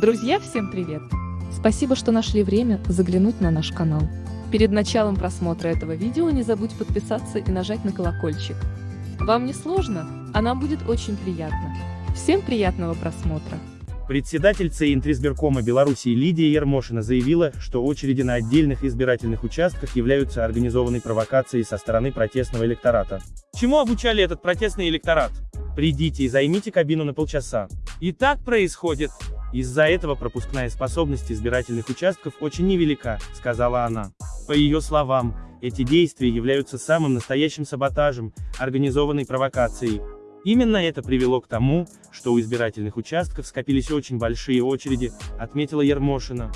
Друзья, всем привет! Спасибо, что нашли время заглянуть на наш канал. Перед началом просмотра этого видео не забудь подписаться и нажать на колокольчик. Вам не сложно, а нам будет очень приятно. Всем приятного просмотра! Председатель ЦИ Интризбиркома Беларуси Лидия Ермошина заявила, что очереди на отдельных избирательных участках являются организованной провокацией со стороны протестного электората. Чему обучали этот протестный электорат? Придите и займите кабину на полчаса. И так происходит. Из-за этого пропускная способность избирательных участков очень невелика, сказала она. По ее словам, эти действия являются самым настоящим саботажем, организованной провокацией. Именно это привело к тому, что у избирательных участков скопились очень большие очереди, отметила Ермошина.